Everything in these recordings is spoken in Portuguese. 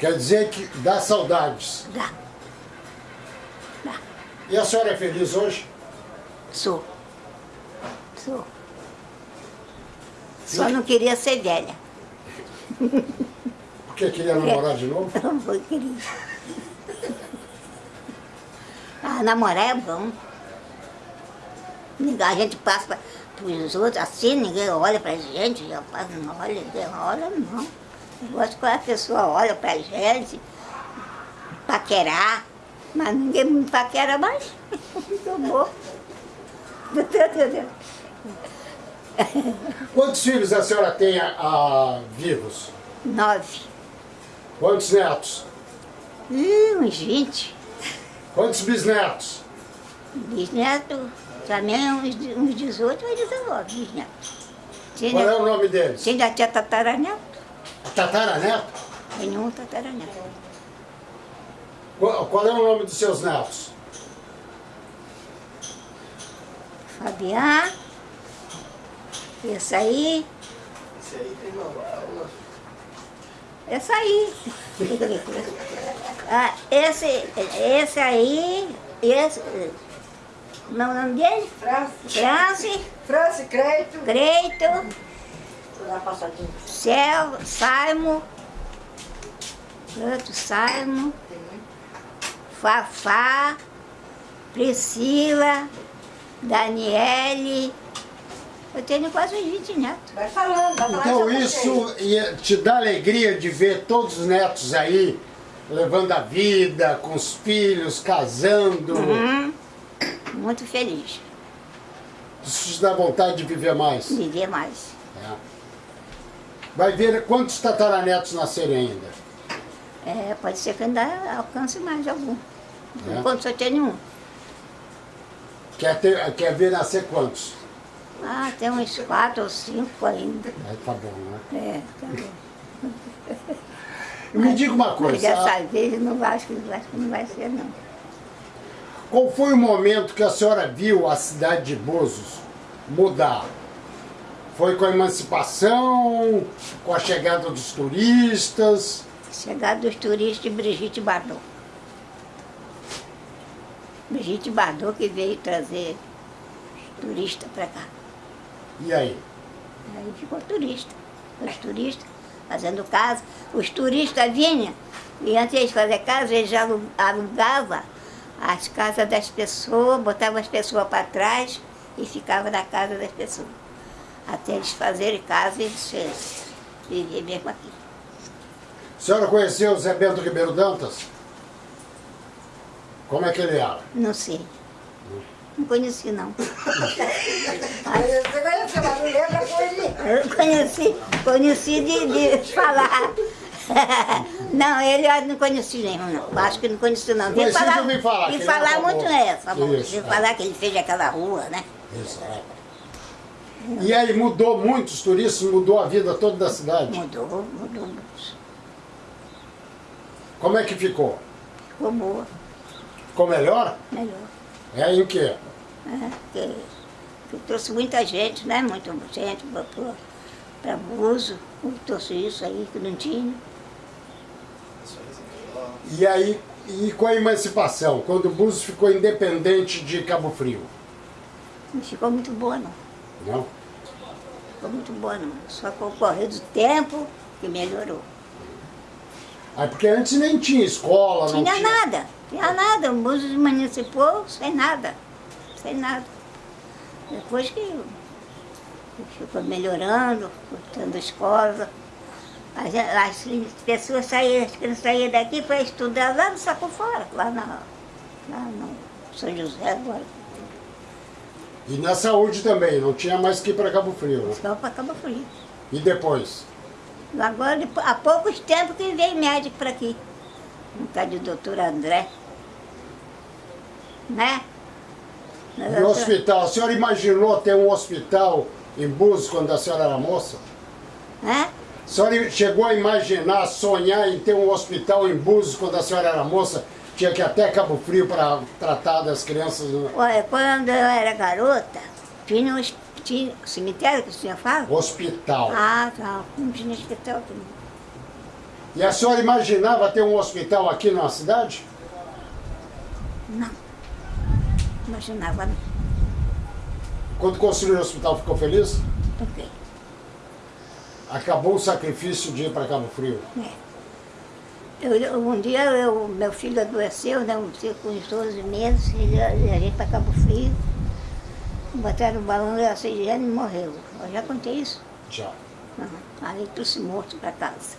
Quer dizer que dá saudades. Dá. Dá. E a senhora é feliz hoje? Sou. Sou. Só não queria ser velha. Porque queria namorar de novo? Não foi queria. Ah, namorar é bom. A gente passa para os outros assim, ninguém olha para a gente, já passa, não olha, ninguém olha, não. Eu gosto quando a pessoa olha para a gente, paquerar, mas ninguém me paquera mais. Bom. Quantos filhos a senhora tem a, a vivos? Nove. Quantos netos? Ih, uns vinte. Quantos bisnetos? Bisneto, também uns, uns 18 ou 19 bisnetos. Qual é o nome deles? tinha tia tataraneto, Tataraneto? tem um tataraneto. Qual, qual é o nome dos seus netos? Fabián, esse aí, Esse aí tem uma esse aí. ah, esse, esse aí, esse, como é o nome dele? França, France, França, Creito. Creito, dar. Cel, Saimo, outro Saimo, Fafá, Priscila, Daniele. Eu tenho quase uns 20 netos. Vai falando, vai falando. Então isso ia te dá alegria de ver todos os netos aí, levando a vida, com os filhos, casando. Hum, muito feliz. Isso te dá vontade de viver mais. Viver mais. É. Vai ver quantos tataranetos nascerem ainda. É, pode ser que ainda alcance mais algum. É? Enquanto só tenho um. Quer, ter, quer ver nascer quantos? Ah, tem uns quatro ou cinco ainda. Aí tá bom, né? É, tá bom. Me diga uma Mas coisa, dessa vez eu não acho que, acho que não vai ser não. qual foi o momento que a senhora viu a cidade de Búzios mudar? Foi com a emancipação, com a chegada dos turistas? Chegada dos turistas de Brigitte Bardot. Brigitte Bardot que veio trazer os turistas para cá. E aí? Aí ficou turista. Os turistas fazendo casa. Os turistas vinham e antes de fazer casa, eles alugavam as casas das pessoas, botavam as pessoas para trás e ficavam na casa das pessoas. Até eles fazerem casa e eles viver mesmo aqui. A senhora conheceu o Zé Bento Ribeiro Dantas? Como é que ele era? Não sei. Não conheci não. Você conhece, mas não lembra com ele. Eu conheci, conheci de, de falar. Não, ele eu não conheci nenhum, não. Acho que não conheci não. Ouvir falar, falar era muito famoso. é. Isso, é. falar que ele fez aquela rua, né? Exato. E aí mudou muito os turistas, mudou a vida toda da cidade. Mudou, mudou muito. Como é que ficou? Ficou boa, Ficou melhor? melhor. É em quê? né? Porque, porque trouxe muita gente, né? Muita gente para Buzo, trouxe isso aí que não tinha. E aí, e com a emancipação, quando o Búzios ficou independente de Cabo Frio? Não ficou muito boa não. Não? Ficou muito boa não. Só com o correr do tempo que melhorou. Aí porque antes nem tinha escola, não Tinha nada, tinha nada. O Búzios municipal sem nada, sem nada. Depois que que ficou melhorando, tendo escola, as, as pessoas saíam, as crianças saíam daqui para estudar lá no Saco Fora, lá, na, lá no São José agora. E na saúde também, não tinha mais que ir para Cabo Frio. Né? Só para Cabo Frio. E depois? Agora, há poucos tempos que veio médico para aqui. Um tal de doutor André. Né? No hospital, a senhora imaginou ter um hospital em Búzios quando a senhora era moça? Né? A senhora chegou a imaginar, sonhar em ter um hospital em Búzios quando a senhora era moça? Tinha que ir até Cabo Frio para tratar das crianças? né? Olha, quando eu era garota, tinha um tinha cemitério que o senhor fala? Hospital. Ah, tá. Não tinha hospital não. E a senhora imaginava ter um hospital aqui na cidade? Não. Imaginava não. Quando construiu o hospital, ficou feliz? Ok. Acabou o sacrifício de ir para Cabo Frio. É. Eu, um dia eu, meu filho adoeceu, né, um dia com uns 12 meses, e a, para Cabo Frio. Botaram o balão de oxigênio e morreu. Eu já contei isso. Já. Uhum. Aí trouxe morto para casa.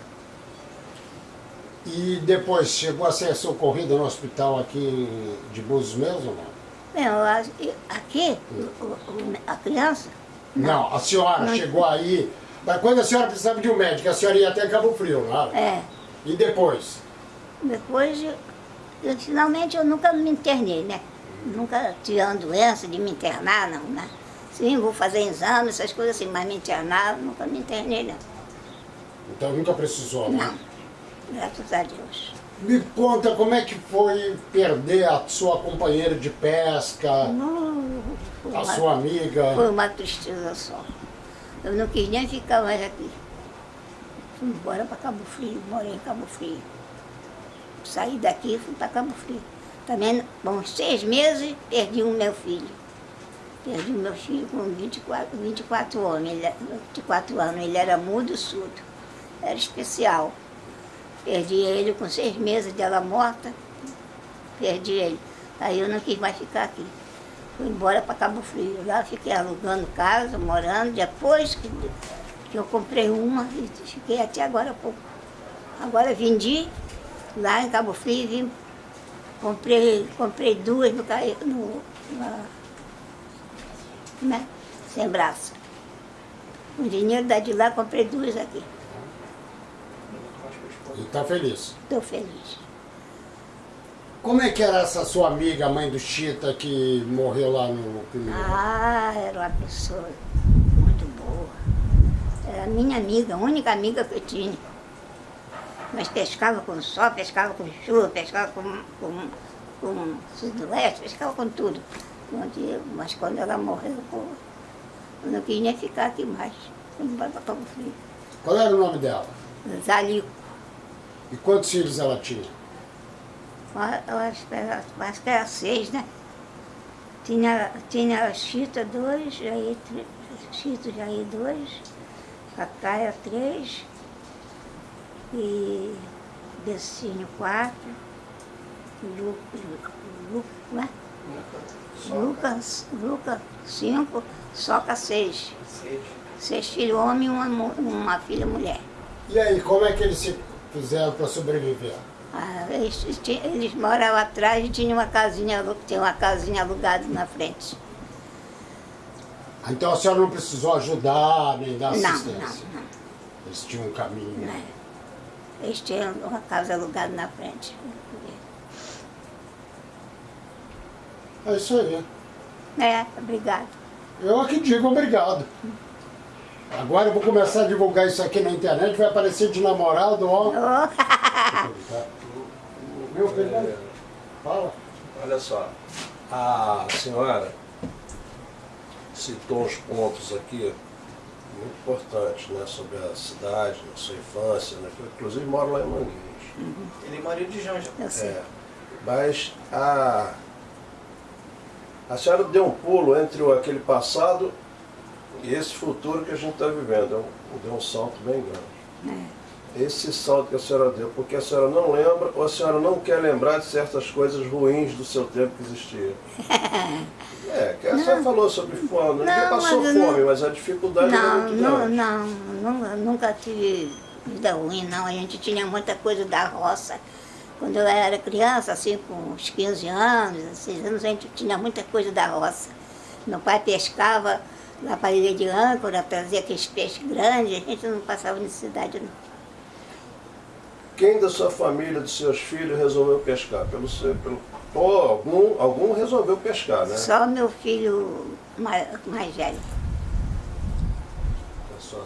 E depois chegou a ser socorrida no hospital aqui de Búzios mesmo? ou Não, que aqui, o- a criança, não a senhora Não. chegou aí. Mas quando a senhora precisava de um médico, a senhora ia até Cabo Frio, não era? é, E depois? depois, eu, eu, finalmente eu nunca me internei, né? Nunca tive uma doença de me internar, não, né? Sim, vou fazer exame, essas coisas assim, mas me internar, nunca me internei, não. Então nunca precisou, né? Não, graças a Deus. Me conta como é que foi perder a sua companheira de pesca, foi, a uma, sua amiga. foi uma tristeza só. Eu não quis nem ficar mais aqui. Fui embora para Cabo Frio, morei em Cabo Frio. Saí daqui e fui para Cabo Frio. Também, bom, seis meses, perdi o meu filho. Perdi o meu filho com 24, 24 anos. Ele, era- 24 anos. Ele era mudo surdo. Era especial. Perdi ele com seis meses dela morta. Perdi ele. Aí eu não quis mais ficar aqui. Fui embora para Cabo Frio. Lá fiquei alugando casa, morando. Depois que eu comprei uma e fiquei até agora há pouco. Agora vendi lá em Cabo Frio e vim. Comprei, comprei duas no, no na, né? sem braço. O dinheiro da de lá comprei duas aqui. E tá feliz. Estou feliz. Como é que era essa sua amiga, mãe do Chita, que morreu lá no primeiro? Ah, era uma pessoa. Era minha amiga, a única amiga que eu tinha. Mas pescava com sol, pescava com chuva, pescava com, com, com sudoeste, pescava com tudo. Mas quando ela morreu, eu não quis nem ficar aqui mais. Fui embora para Cabo Frio. Qual era o nome dela? Zalico. E quantos filhos ela tinha? Eu acho que era, acho que era seis, né? Tinha, tinha Chita dois, Jair Chita Jair dois, Cacaia três, e Becinho quatro, Lu, Lu, Lu, né? Lucas, Lucas cinco, Soca seis. Sede. Seis filhos homens e uma, uma filha mulher. E aí, como é que eles se fizeram para sobreviver? Ah, eles, eles moravam atrás e tinha uma casinha, tinha uma casinha alugada na frente. Então a senhora não precisou ajudar nem dar Não, assistência? não, não. Eles tinham um caminho. né? Eles tinham uma casa alugada na frente. É isso aí. É, obrigado. Eu aqui digo obrigado. Agora eu vou começar a divulgar isso aqui na internet, vai aparecer de namorado, ó. Oh, Meu filho, fala. Olha só, a senhora citou uns pontos aqui muito importantes, né, sobre a cidade, a sua infância, né, eu inclusive moro lá em Manguinhos. Ele é marido de Janja. eu sei. É, mas a, a senhora deu um pulo entre aquele passado e esse futuro que a gente está vivendo. Deu um- Deu um salto bem grande. Esse salto que a senhora deu, porque a senhora não lembra ou a senhora não quer lembrar de certas coisas ruins do seu tempo que existiam. É, que a senhora falou sobre fome, ninguém Não, passou mas fome, não- mas a dificuldade era Não, muito não, grande. não, nunca, nunca tive vida ruim, não. A gente tinha muita coisa da roça. Quando eu era criança, assim, com uns 15 anos, 16 anos, a gente tinha muita coisa da roça. Meu pai pescava lá para a ilha de âncora, trazia aqueles peixes grandes, a gente não passava necessidade, não. Quem da sua família, dos seus filhos, resolveu pescar? Pelo seu, pelo, ou algum, algum resolveu pescar, né? Só meu filho mais, mais velho. Só-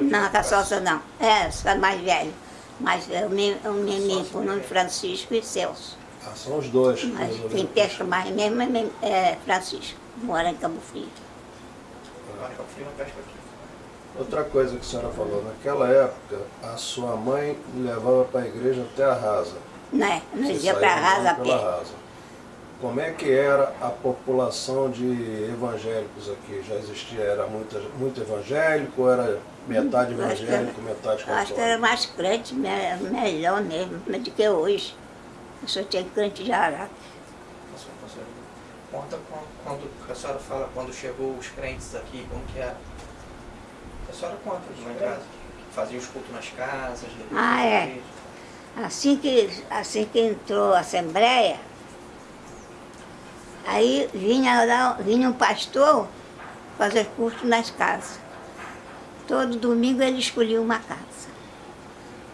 Não, a caçoça não. É, só mais velho. Mas é o menino com o nome Francisco e Celso. Ah, são os dois que Mas quem pesca mais mesmo é é Francisco, mora em Cabo Frio. Que eu fui, não pesca aqui. Outra coisa que a senhora falou, naquela época a sua mãe levava para a igreja até a rasa. Né? Nós ia para saía Rasa a pé. rasa. Como é que era a população de evangélicos aqui? Já existia, era muito, muito evangélico, era metade acho que era- evangélico, metade Acho que era católico? mais crente, me- melhor mesmo, do que hoje. Eu só tinha crente de Araque. Conta quando, quando a senhora fala quando chegou os crentes aqui, como que era? A senhora conta lá em casa. Fazia os cultos nas casas, Ah, é. igreja. Assim que, assim que entrou a Assembleia, aí vinha, lá, vinha um pastor fazer culto nas casas. Todo domingo ele escolhia uma casa.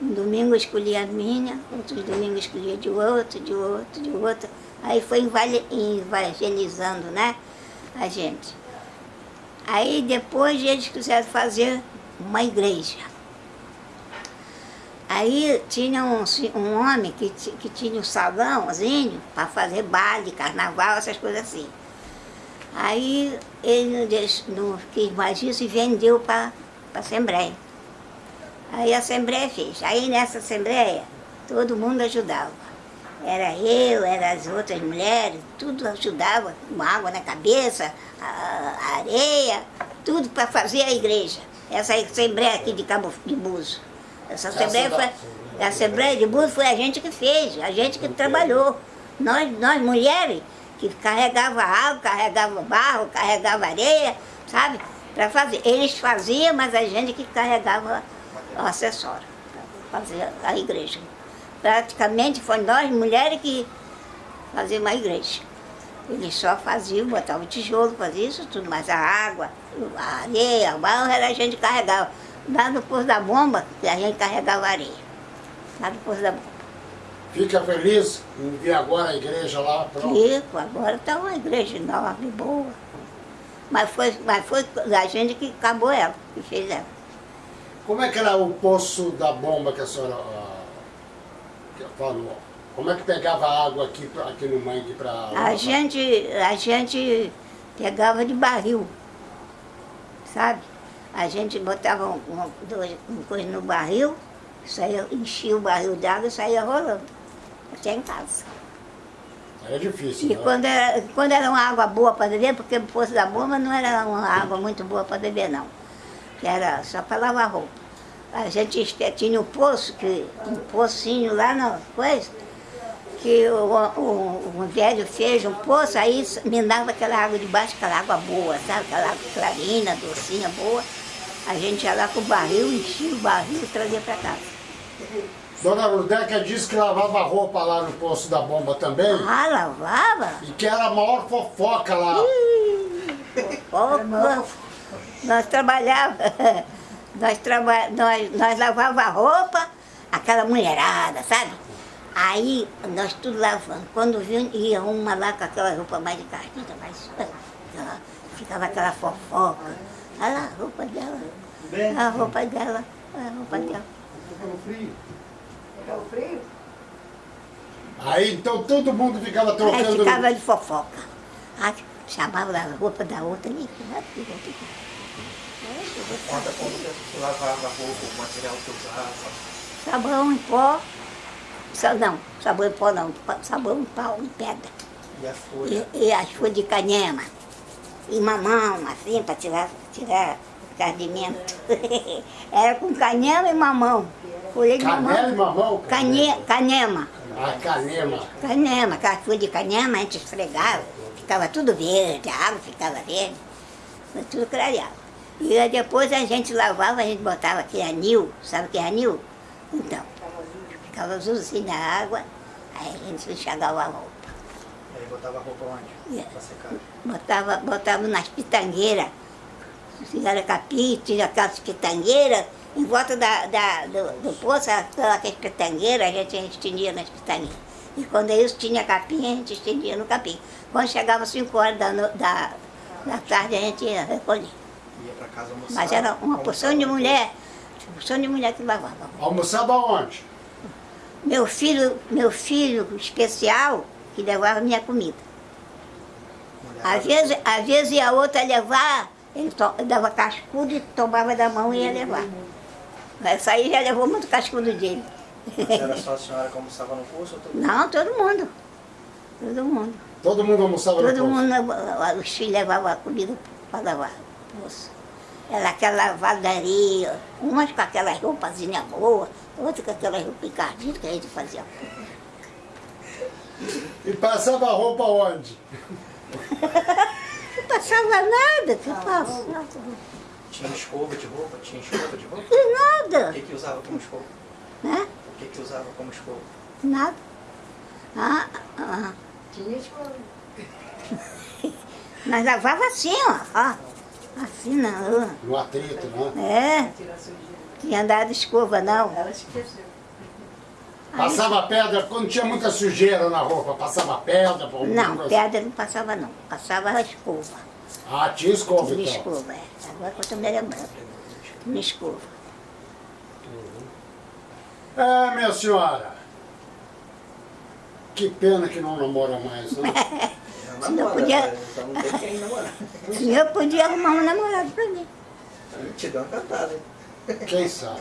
Um domingo escolhia a minha, outros domingos escolhia de outro, de outro, de outro. Aí foi evangel- evangelizando, né, a gente. Aí depois eles quiseram fazer uma igreja. Aí tinha um, um homem que, que tinha um salãozinho para fazer baile, carnaval, essas coisas assim. Aí ele não quis mais isso e vendeu para a Assembleia. Aí a Assembleia fez. Aí nessa Assembleia todo mundo ajudava. Era eu, eram as outras mulheres, tudo ajudava, com água na cabeça, a, a areia, tudo para fazer a igreja. Essa Assembleia aqui de Cabo de Buzo. Essa Assembleia, foi, a Assembleia de Buzo foi a gente que fez, a gente que trabalhou. Nós, nós mulheres, que carregava água, carregava barro, carregava areia, sabe? Para fazer. Eles faziam, mas a gente que carregava o acessório para fazer a igreja. Praticamente foi nós mulheres que fazíamos a igreja. Eles só faziam, botavam tijolo, faziam isso tudo, mas a água, a areia, o barro era a gente carregava. Lá no posto da bomba, que a gente carregava areia. Lá no posto da bomba. Fica feliz em ver agora a igreja lá, pronto. Fico, agora está uma igreja enorme, boa. Mas foi, mas foi a gente que acabou ela, que fez ela. Como é que era o poço da bomba que a senhora falou? Como é que pegava água aqui, aqui no mangue para... A gente, a gente pegava de barril, sabe? A gente botava um, um, um coisa no barril, saía, enchia o barril d'água e saía rolando, até em casa. Era difícil, E né? quando era, quando era uma água boa para beber, porque o poço da bomba não era uma água muito boa para beber, não. Era só para lavar roupa. A gente tinha um poço, que, um pocinho lá na coisa, que o, o, o velho fez um poço, aí minava aquela água de baixo, aquela água boa, sabe? Aquela água clarina, docinha, boa. A gente ia lá com o barril, enchia o barril e trazia para casa. Dona Ludeca disse que lavava roupa lá no poço da bomba também. Ah, lavava? E que era a maior fofoca lá. Pouco. Nós trabalhava, nós, traba, nós, nós lavava a roupa, aquela mulherada, sabe? Aí nós tudo lavando. Quando vinha, ia uma lá com aquela roupa mais encarnada, mais. aquela- Ficava aquela fofoca. Olha lá, a roupa dela. A roupa dela. A roupa dela. Tá frio? Aí então todo mundo ficava Aí trocando... ficava de fofoca. Aí chamava a roupa da outra Conta como lavava a roupa, o material que usava. Sabão em pó. Não, sabão em pó não. Sabão em pau, em pedra. E a folha. E, e as folhas de canhema. E mamão, assim, para tirar, tirar o cardimento. Era com canhema e mamão. Folha de Canela e mamão. mamão? Canhe, canhema. A canema. Canhema, aquela folha de canhema a gente esfregava. Ficava tudo verde, a água ficava verde. Tudo clareado. E aí depois a gente lavava, a gente botava aquele anil, sabe o que é anil? Então, ficava azulzinho na água, aí a gente enxagava a roupa. Aí botava a roupa onde? Yeah. Pra secar. Botava, botava nas pitangueiras. Era capim, tinha aquelas pitangueiras, em volta da, da- do, do poço, aquelas pitangueiras, a gente estendia nas pitangueiras. E quando isso tinha capim, a gente estendia no capim. Quando chegava 5 horas da, da, da tarde, a gente ia recolher. Ia pra casa almoçar. Mas era uma porção de mulher, uma porção de mulher que lavava. Almoçava onde? Meu filho, meu filho especial, que levava minha comida. Às vezes, às vezes ia outra levar, Ele to- dava cascudo e tomava da mão e ia levar. Essa aí já levou muito cascudo dele. Era só a senhora que almoçava no curso ou todo Não, todo mundo. Todo mundo. Todo mundo almoçava no Todo posto? mundo, os filhos levavam a comida para lavar. Moço. Era aquela lavadaria, umas com aquelas roupazinhas boas, outras com aquelas roupas encardidas que a gente fazia. E passava a roupa onde? Não passava nada, que passava. Tinha escova de roupa? Tinha escova de roupa? O nada, que que usava como escova? né? O que que usava como escova? Nada. Ah, ah. Tinha escola. Nós lavava assim, ó, ó. Assim não. No atrito, né? É, tinha dado escova não. Ela esqueceu. Passava pedra, quando tinha muita sujeira na roupa, passava pedra? Não, coisa? pedra não passava não. Passava a escova. Ah, tinha escova Tinha então. escova, é. Agora que eu estou me lembrando. Tinha escova. É, minha senhora. Que pena que não namora mais, né? Não, Se não namora, podia- não tem quem namorar. E eu podia arrumar um namorado pra mim. Te deu uma cantada, hein? Quem sabe?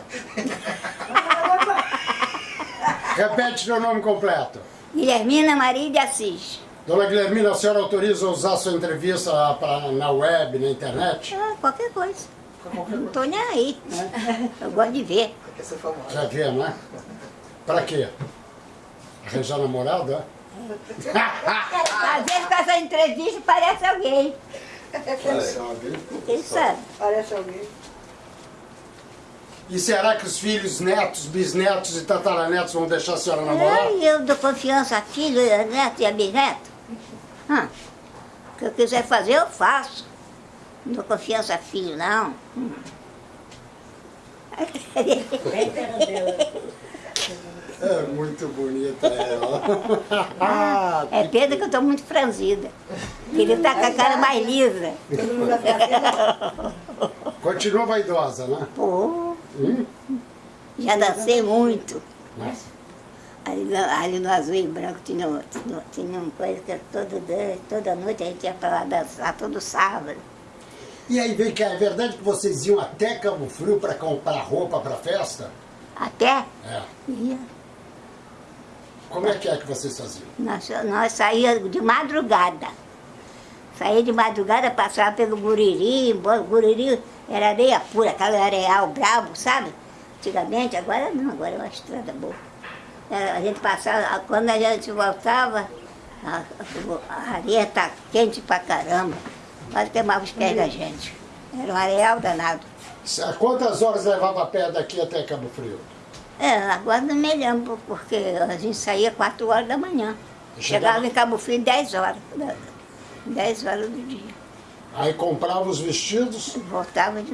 Repete seu nome completo. Guilhermina Maria de Assis. Dona Guilhermina, a senhora autoriza usar sua entrevista pra, na web, na internet? Ah, qualquer coisa. Não tô nem aí. né? Eu gosto de ver. Quer ser famosa. Já vê, né? Pra quê? Arranjar namorado, é? Às vezes com essa entrevista parece alguém. Quem sabe? Quem sabe? Parece alguém. E será que os filhos, netos, bisnetos e tataranetos vão deixar a senhora namorar? E eu dou confiança a filho, a neto e a bisneto. Ah, o que eu quiser fazer, eu faço. Não dou confiança a filho, não. Hum. É muito bonita ela. É pena que eu estou muito franzida. Queria estar com a cara mais lisa. Continua vaidosa, né? Pô, Hum? já dancei muito. Nossa. Ali, no- ali no azul e branco tinha, tinha, tinha uma coisa que toda, toda noite a gente ia para lá dançar, todo sábado. E aí, vem cá, é verdade que vocês iam até Cabo Frio para comprar roupa para festa? Até É. ia. Como é que é que vocês faziam? Nós, nós saíamos de madrugada. Saía de madrugada, passava pelo Guriri, Guriri era areia pura, aquela areal brabo, sabe? Antigamente, agora não, agora é uma estrada boa. Era, A gente passava, quando a gente voltava, a, a areia tá quente pra caramba. Quase queimava os pés da gente. Era um areal danado. Quantas horas levava a pé daqui até Cabo Frio? É, agora não me lembro, porque a gente saía 4 horas da manhã. Chegava- Chegava em Cabo Frio 10 horas. da- 10 horas do dia. Aí comprava os vestidos, voltava de novo.